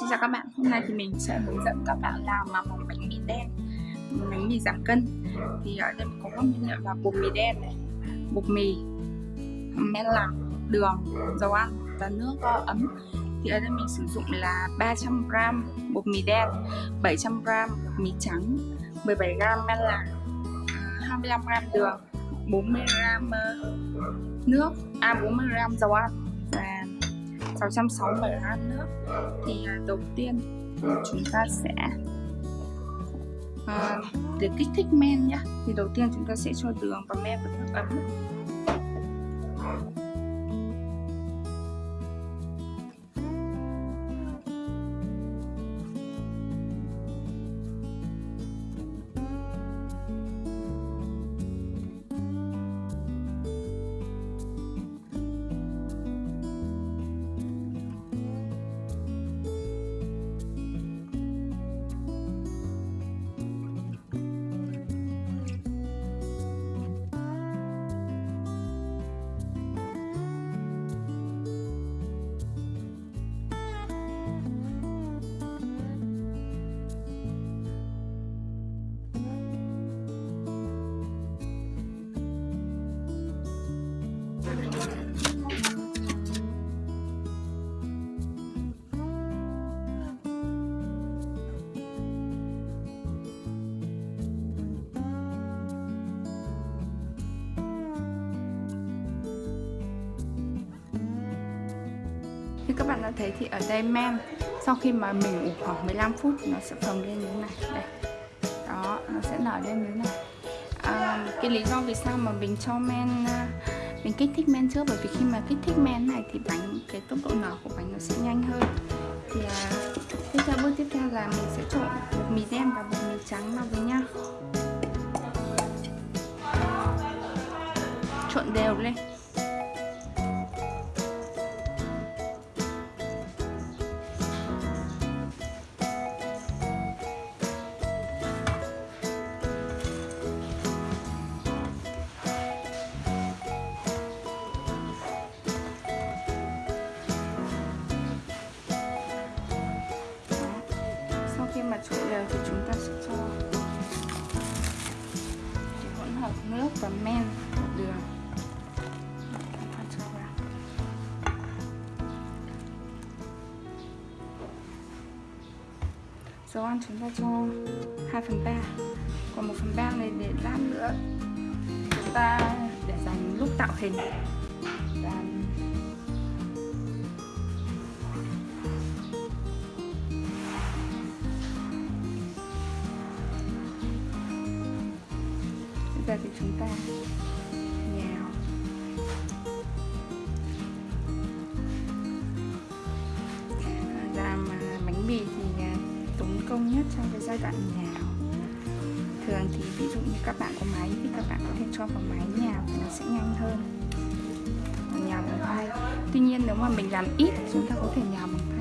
Xin chào các bạn, hôm nay thì mình sẽ hướng dẫn các bạn làm mà món bánh mì đen bánh mì giảm cân. Thì ở đây có các nguyên liệu là bột mì đen này bột mì men lạc đường dầu ăn và nước ấm. Thì ở đây mình sử dụng là 300g bột mì đen 700g mì trắng 17g men lạc 25g đường 40g ờ, nước à 40g dầu ăn. 660 g nước thì à, đầu tiên chúng ta sẽ à, để kích thích men nhé thì đầu tiên chúng ta sẽ cho đường và men vào nước ấm. Các bạn đã thấy thì ở đây men. Sau khi mà mình ủ khoảng 15 phút nó sẽ phồng lên như thế này. Đây. Đó nó sẽ nở lên như thế này. À, cái lý do vì sao mà mình cho men à, mình kích thích men trước? Bởi vì khi mà kích thích men này thì bánh cái tốc độ nở của bánh nó sẽ nhanh hơn. Thì à, tiếp theo bước tiếp theo là mình sẽ trộn bột mì đen và bột mì trắng vào với nhau. Trộn đều lên. Dầu ăn chúng ta cho 2 phần 3 còn 1 phần 3 này để lát nữa chúng ta để dành lúc tạo hình. Và công nhất trong cái giai đoạn nào? Thường thì ví dụ như các bạn có máy thì các bạn có thể cho vào máy nhào thì nó sẽ nhanh hơn. Nhào bằng tay tuy nhiên nếu mà mình làm ít chúng ta có thể nhào bằng tay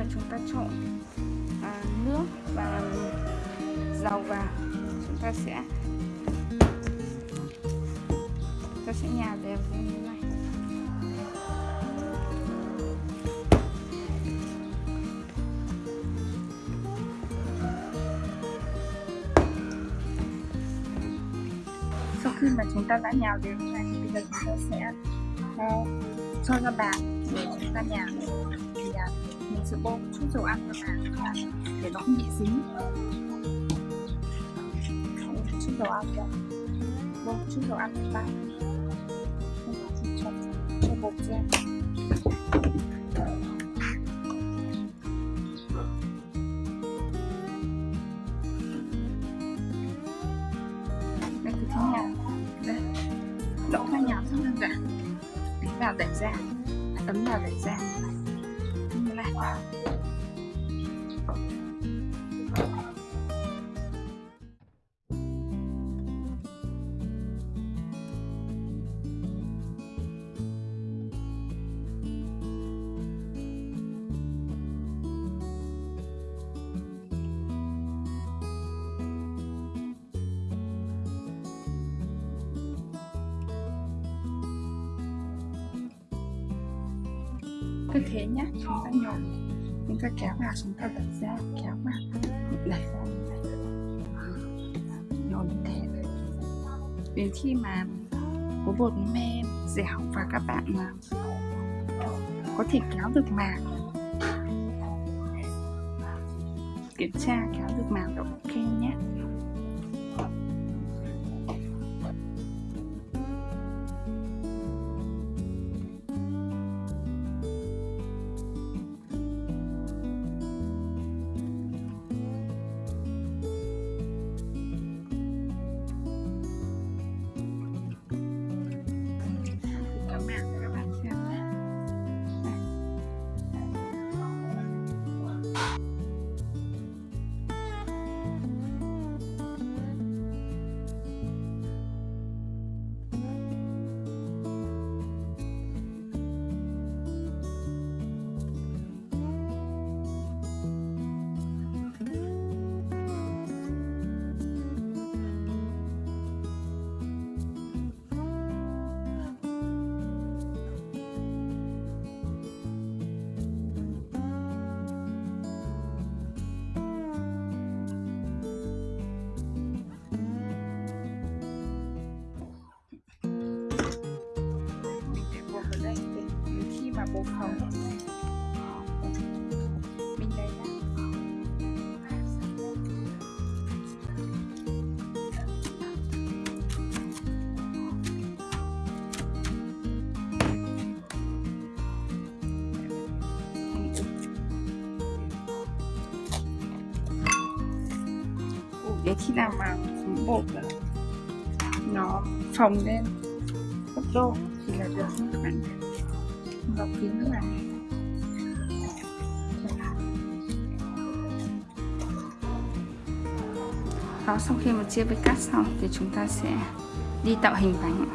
mà chúng ta trộn à, nước và dầu vào chúng ta sẽ chúng ta sẽ nhào đều lên như này. Sau khi mà chúng ta đã nhào đều như này thì bây giờ chúng ta sẽ uh, cho ra bàn để chúng ta nhào sẽ bôi chút dầu ăn vào bàn để nó không bị dính. Chút dầu ăn vào bôi chút dầu ăn vào tay cho, cho bột ra. Đây cứ thế nhào đây. Đậu khoai nhào rất đơn giản đánh vào đẩy ra ấn vào đẩy ra này cứ thế nhé chúng ta nhồi chúng ta kéo vào chúng ta đẩy ra, kéo vào. Đẩy ra nhồi như thế. Đến khi mà có bột me dẻo và các bạn có thể kéo được màng. Kiểm tra, kéo được màng độ ok nhé mà bột phồng mình lấy ra để khi nào mà bột nó phồng lên, gấp đôi thì là được. các bạn bọc kín này đó, sau khi mà chia với cắt xong thì chúng ta sẽ đi tạo hình bánh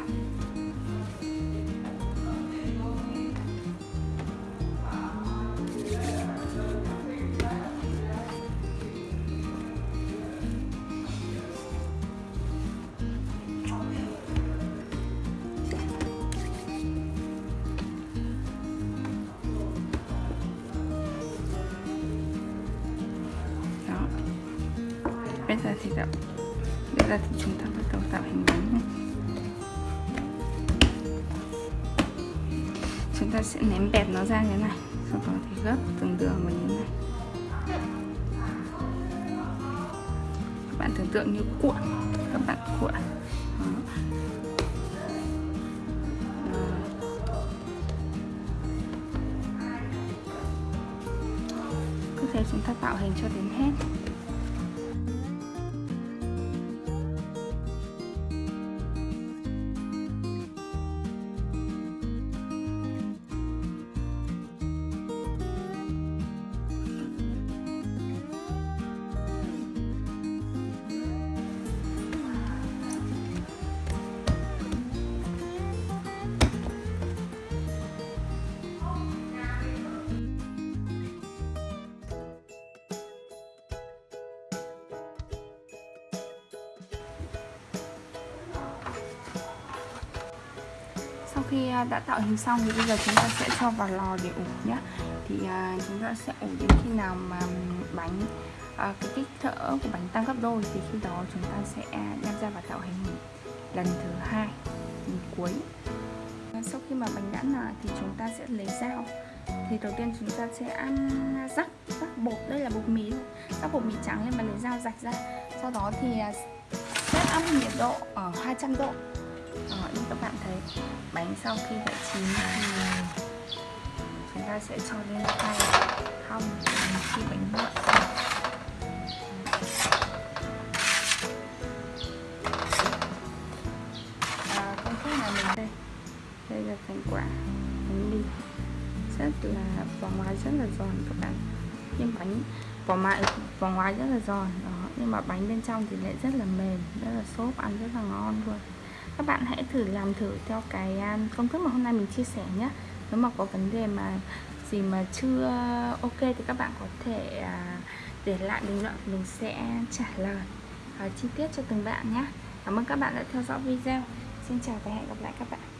bây giờ thì tạo bây giờ thì chúng ta bắt đầu tạo hình bánh này. chúng ta sẽ ném bẹp nó ra như thế này. Sau đó thì gấp từng đường vào như thế này. Các bạn tưởng tượng như cuộn. Các bạn cuộn. Cứ thế chúng ta tạo hình cho đến hết. Sau khi à, đã tạo hình xong thì bây giờ chúng ta sẽ cho vào lò để ủ nhé thì à, chúng ta sẽ ủ đến khi nào mà bánh à, cái kích cỡ của bánh tăng gấp đôi thì khi đó chúng ta sẽ đem ra và tạo hình lần thứ hai lần cuối. Sau khi mà bánh đã nở thì chúng ta sẽ lấy dao. Thì đầu tiên chúng ta sẽ ăn rắc rắc bột đây là bột mì thôi. Rắc bột mì trắng lên mà lấy dao rạch ra. Sau đó thì à, sẽ set nhiệt độ ở 200 độ. Đó, như các bạn thấy bánh sau khi đã chín thì chúng ta sẽ cho lên tay hong khi bánh nguội à, công thức là mình đây. Đây là thành quả bánh mì. Rất là vỏ ngoài rất là giòn các bạn. Nhưng bánh vỏ ngoài vỏ ngoài rất là giòn đó. Nhưng mà bánh bên trong thì lại rất là mềm rất là xốp ăn rất là ngon luôn các bạn hãy thử làm thử theo cái à, công thức mà hôm nay mình chia sẻ nhé. Nếu mà có vấn đề mà gì mà chưa ok thì các bạn có thể à, để lại bình luận, mình sẽ trả lời à, chi tiết cho từng bạn nhé. Cảm ơn các bạn đã theo dõi video. Xin chào và hẹn gặp lại các bạn.